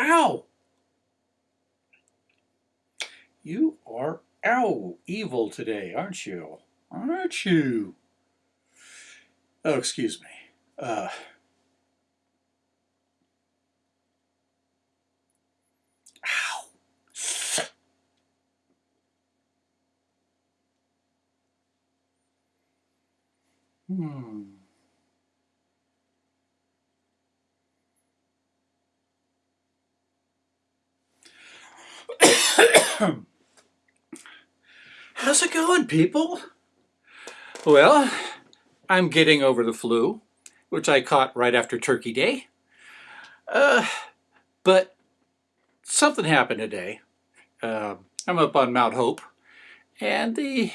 Ow! You are ow evil today, aren't you? Aren't you? Oh, excuse me. Uh, ow. Hmm. How's it going, people? Well, I'm getting over the flu, which I caught right after Turkey Day. Uh, but something happened today. Uh, I'm up on Mount Hope, and the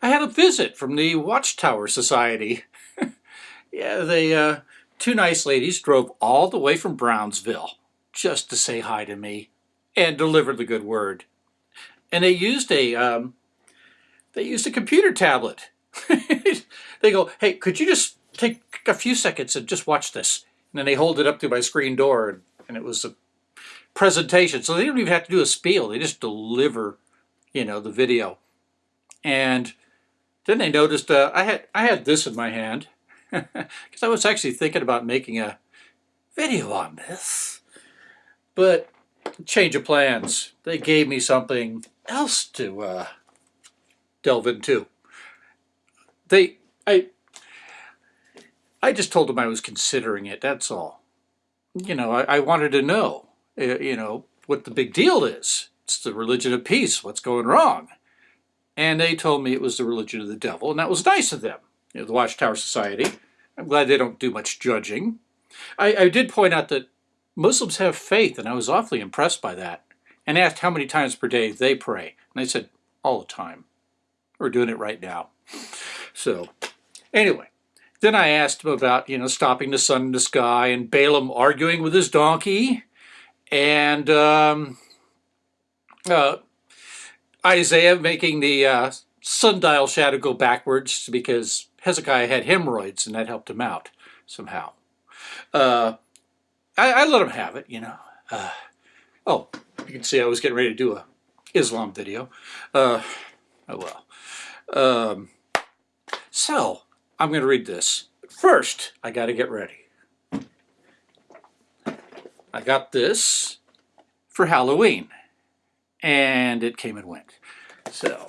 I had a visit from the Watchtower Society. yeah, they uh, two nice ladies drove all the way from Brownsville just to say hi to me and deliver the good word. And they used a um, they used a computer tablet. they go, hey, could you just take a few seconds and just watch this? And then they hold it up to my screen door, and, and it was a presentation. So they don't even have to do a spiel. They just deliver, you know, the video. And then they noticed uh, I had I had this in my hand because I was actually thinking about making a video on this. But change of plans. They gave me something else to uh, delve into. They, I, I just told them I was considering it. That's all. You know, I, I wanted to know, uh, you know, what the big deal is. It's the religion of peace. What's going wrong? And they told me it was the religion of the devil, and that was nice of them. You know, the Watchtower Society. I'm glad they don't do much judging. I, I did point out that Muslims have faith, and I was awfully impressed by that. And asked how many times per day they pray. And they said, all the time. We're doing it right now. So, anyway, then I asked him about, you know, stopping the sun in the sky and Balaam arguing with his donkey and um, uh, Isaiah making the uh, sundial shadow go backwards because Hezekiah had hemorrhoids and that helped him out somehow. Uh, I, I, let him have it, you know. Uh, oh, you can see I was getting ready to do a Islam video. Uh, oh well. Um, so, I'm going to read this. First, I got to get ready. I got this for Halloween, and it came and went. So,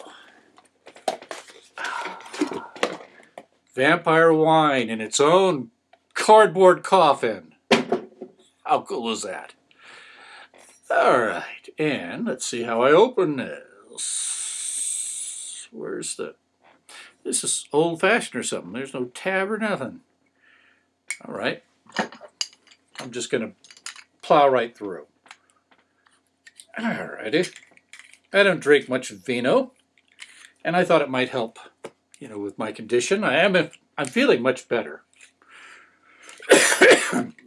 vampire wine in its own cardboard coffin. How cool is that? All right, and let's see how I open this. Where's the... This is old-fashioned or something. There's no tab or nothing. All right. I'm just going to plow right through. All righty. I don't drink much vino, and I thought it might help, you know, with my condition. I am, I'm feeling much better.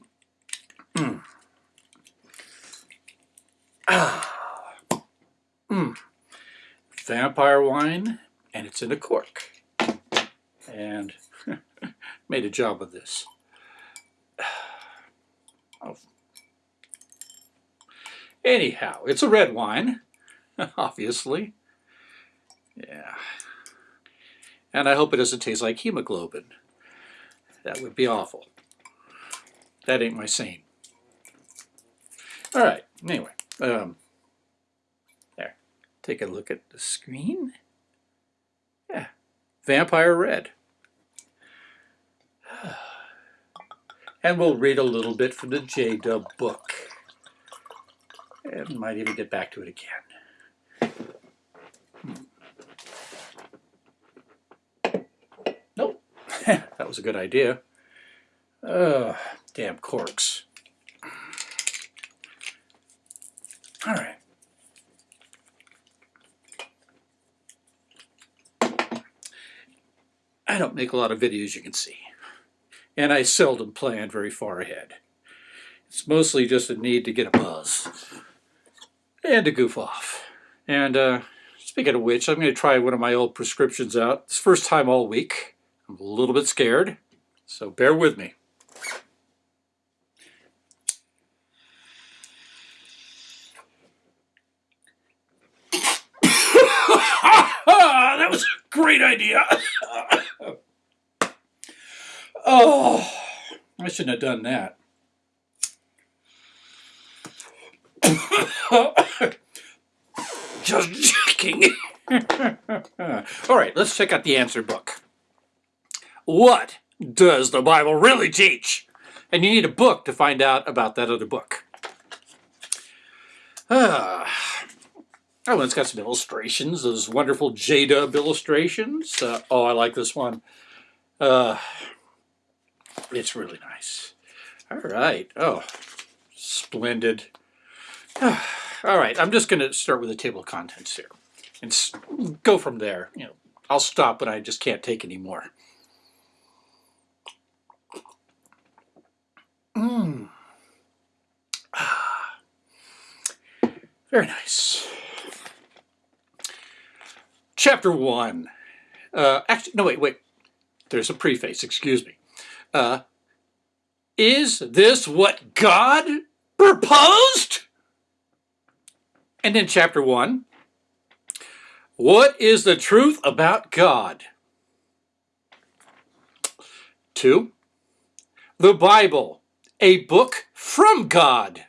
Ah. Mm. Vampire wine, and it's in a cork. And made a job of this. Oh. Anyhow, it's a red wine, obviously. Yeah. And I hope it doesn't taste like hemoglobin. That would be awful. That ain't my same. All right, anyway. Um, there, take a look at the screen. Yeah, Vampire Red. And we'll read a little bit from the J-Dub book. And might even get back to it again. Hmm. Nope, that was a good idea. Uh, damn corks. All right. I don't make a lot of videos, you can see. And I seldom plan very far ahead. It's mostly just a need to get a buzz. And to goof off. And uh, speaking of which, I'm going to try one of my old prescriptions out. It's first time all week. I'm a little bit scared, so bear with me. Ah, that was a great idea. oh, I shouldn't have done that. Just checking. All right, let's check out the answer book. What does the Bible really teach? And you need a book to find out about that other book. Ah. Oh, it's got some illustrations, those wonderful J-Dub illustrations. Uh, oh, I like this one. Uh, it's really nice. All right. Oh, splendid. All right, I'm just going to start with the table of contents here and go from there. You know, I'll stop when I just can't take anymore. Mmm. Ah. Very nice. Chapter 1. Uh, actually, no, wait, wait. There's a preface, excuse me. Uh, is this what God proposed? And in chapter 1, what is the truth about God? 2. The Bible, a book from God.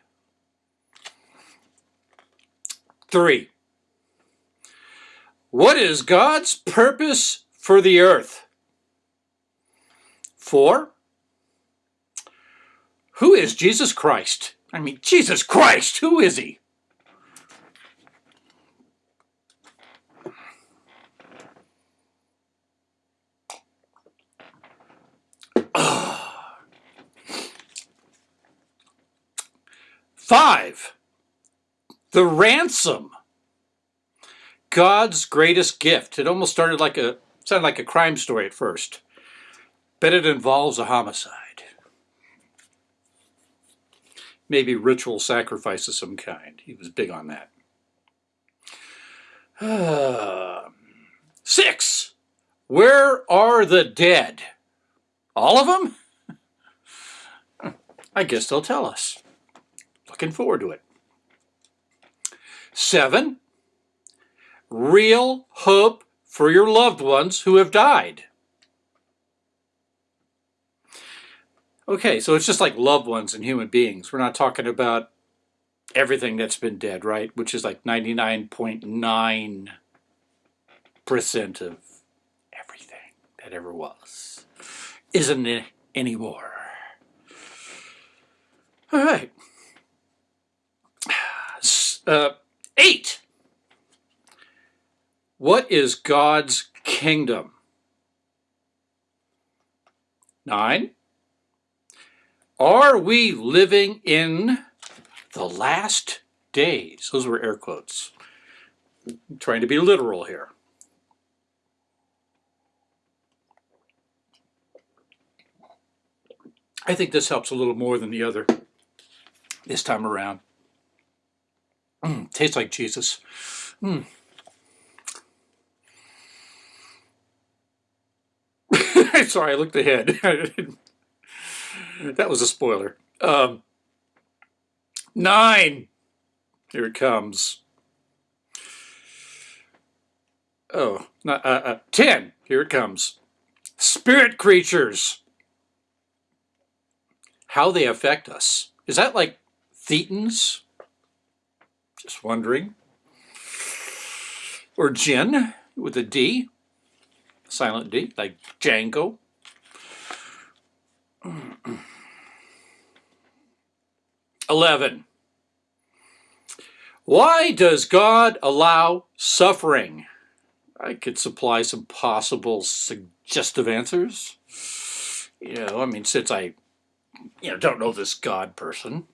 3. What is God's purpose for the earth? 4. Who is Jesus Christ? I mean, Jesus Christ, who is he? Five, the ransom. God's greatest gift. It almost started like a sounded like a crime story at first, but it involves a homicide. Maybe ritual sacrifice of some kind. He was big on that. Uh, six. Where are the dead? All of them? I guess they'll tell us. Looking forward to it. Seven, real hope for your loved ones who have died. Okay, so it's just like loved ones and human beings. We're not talking about everything that's been dead, right? Which is like 99.9% of everything that ever was. Isn't it anymore? All right. Uh, eight. What is God's kingdom? Nine. Are we living in the last days? Those were air quotes. I'm trying to be literal here. I think this helps a little more than the other this time around. Mm, tastes like Jesus. Mm. Sorry, I looked ahead. that was a spoiler. Um, nine. Here it comes. Oh, not, uh, uh, ten. Here it comes. Spirit creatures. How they affect us. Is that like thetans? Just wondering. Or Jinn with a D, silent D, like Django. Eleven. Why does God allow suffering? I could supply some possible suggestive answers. You know, I mean, since I, you know, don't know this God person,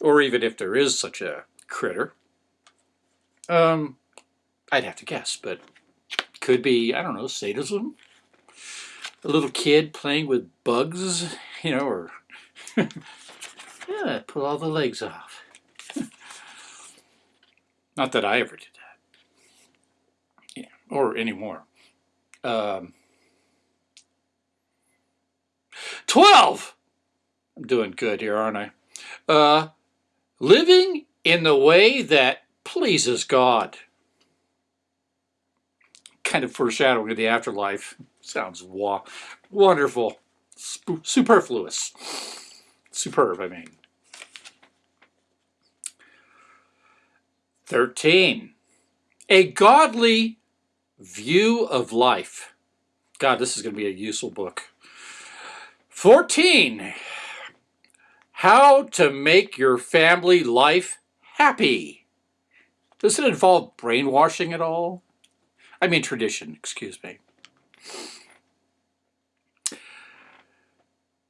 or even if there is such a critter. Um, I'd have to guess, but could be, I don't know, sadism? A little kid playing with bugs, you know, or yeah, pull all the legs off. Not that I ever did that. Yeah, or anymore. Um, 12! I'm doing good here, aren't I? Uh, living in the way that pleases God. Kind of foreshadowing of the afterlife. Sounds wa wonderful. Sp superfluous. Superb, I mean. 13. A godly view of life. God, this is going to be a useful book. 14. How to make your family life happy. Does it involve brainwashing at all? I mean tradition, excuse me.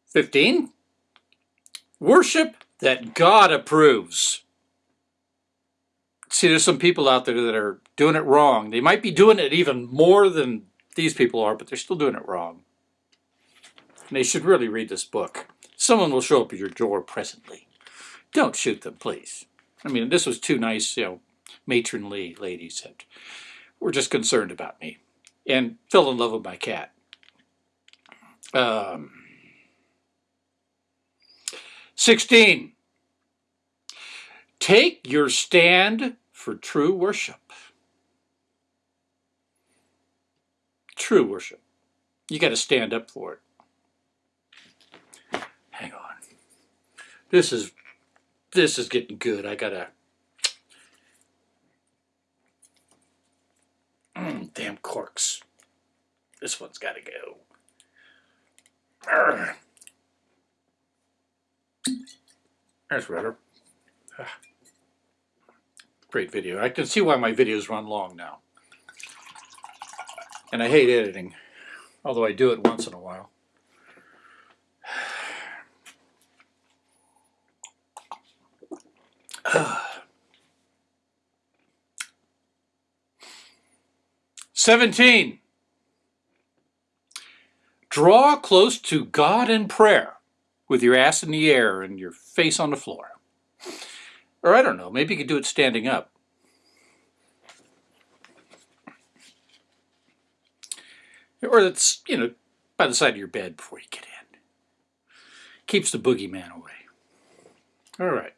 15. Worship that God approves. See, there's some people out there that are doing it wrong. They might be doing it even more than these people are, but they're still doing it wrong. And they should really read this book. Someone will show up at your door presently. Don't shoot them, please. I mean, this was two nice, you know, matronly ladies that were just concerned about me and fell in love with my cat. Um, 16. Take your stand for true worship. True worship. You got to stand up for it. Hang on. This is this is getting good. I gotta. Mm, damn corks. This one's got to go. Arrgh. There's better. Ah. Great video. I can see why my videos run long now. And I hate editing, although I do it once in a while. Seventeen. Draw close to God in prayer with your ass in the air and your face on the floor. Or I don't know, maybe you could do it standing up. Or it's, you know, by the side of your bed before you get in. Keeps the boogeyman away. All right.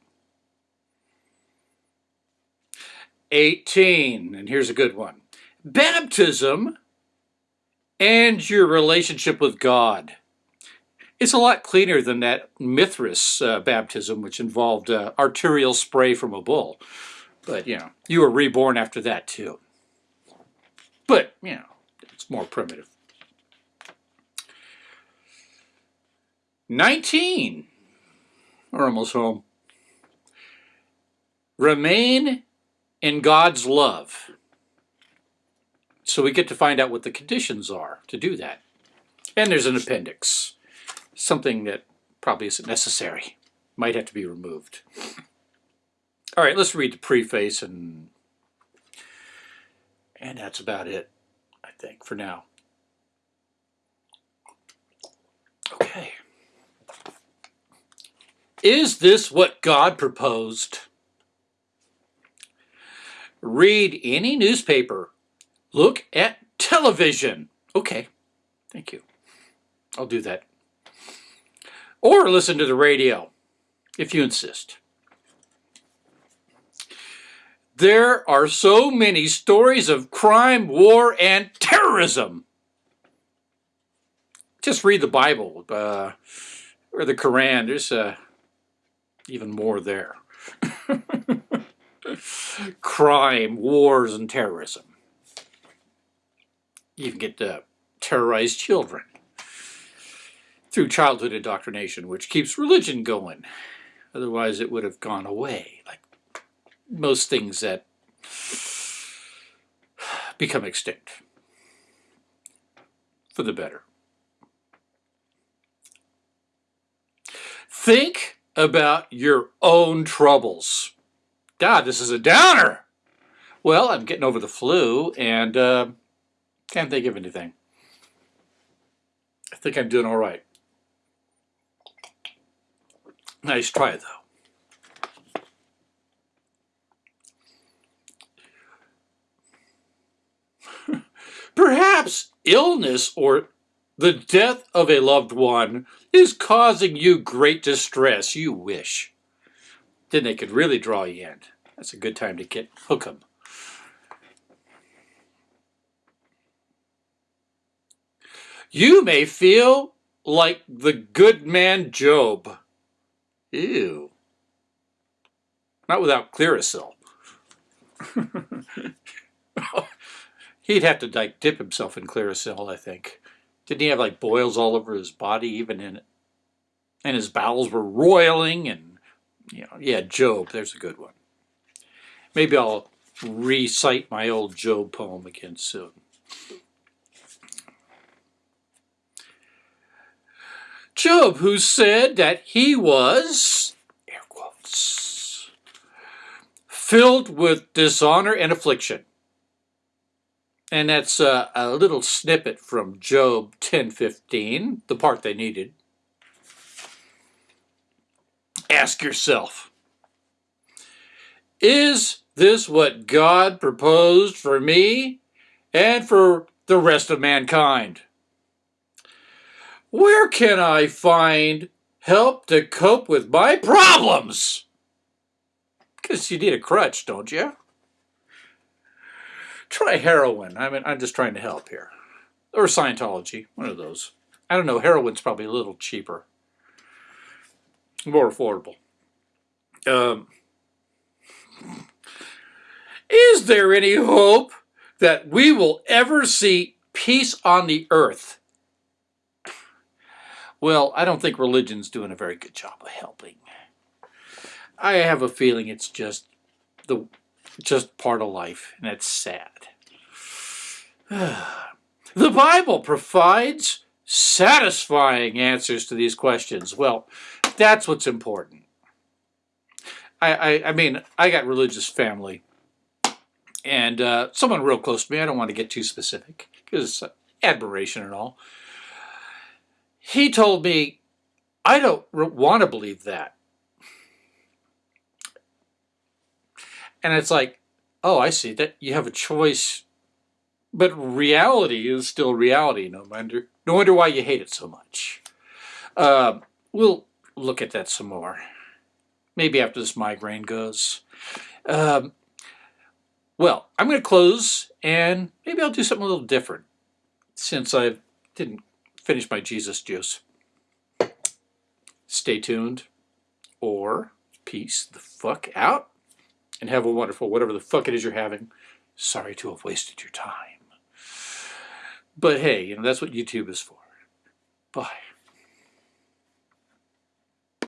18, and here's a good one. Baptism and your relationship with God. It's a lot cleaner than that Mithras uh, baptism, which involved uh, arterial spray from a bull. But, you know, you were reborn after that, too. But, you know, it's more primitive. 19. We're almost home. Remain in God's love. So we get to find out what the conditions are to do that. And there's an appendix something that probably isn't necessary. Might have to be removed. All right, let's read the preface and and that's about it, I think, for now. Okay. Is this what God proposed? Read any newspaper. Look at television. Okay, thank you. I'll do that or listen to the radio, if you insist. There are so many stories of crime, war, and terrorism. Just read the Bible uh, or the Quran. There's uh, even more there. crime, wars, and terrorism. Even get to terrorize children through childhood indoctrination, which keeps religion going. Otherwise, it would have gone away, like most things that become extinct for the better. Think about your own troubles. God, this is a downer. Well, I'm getting over the flu and uh, can't think of anything. I think I'm doing all right. Nice try, though. Perhaps illness or the death of a loved one is causing you great distress. You wish. Then they could really draw you in. That's a good time to get hook 'em. You may feel like the good man Job. Ew. Not without Clearasil. He'd have to like dip himself in Clearasil, I think. Didn't he have like boils all over his body, even in it? And his bowels were roiling, and you know, yeah, Job. There's a good one. Maybe I'll recite my old Job poem again soon. Job, who said that he was, air quotes, filled with dishonor and affliction. And that's a, a little snippet from Job 10.15, the part they needed. Ask yourself, is this what God proposed for me and for the rest of mankind? Where can I find help to cope with my problems? Because you need a crutch, don't you? Try heroin. I mean, I'm just trying to help here. Or Scientology, one of those. I don't know, heroin's probably a little cheaper. More affordable. Um, is there any hope that we will ever see peace on the earth? Well, I don't think religion's doing a very good job of helping. I have a feeling it's just the just part of life, and it's sad. the Bible provides satisfying answers to these questions. Well, that's what's important. I, I, I mean, I got religious family, and uh, someone real close to me, I don't want to get too specific, because admiration and all, he told me, I don't want to believe that. And it's like, oh, I see that you have a choice, but reality is still reality. No wonder, no wonder why you hate it so much. Uh, we'll look at that some more. Maybe after this migraine goes. Um, well, I'm going to close, and maybe I'll do something a little different since I didn't finish my Jesus juice. Stay tuned or peace the fuck out and have a wonderful whatever the fuck it is you're having. Sorry to have wasted your time. But hey, you know, that's what YouTube is for. Bye.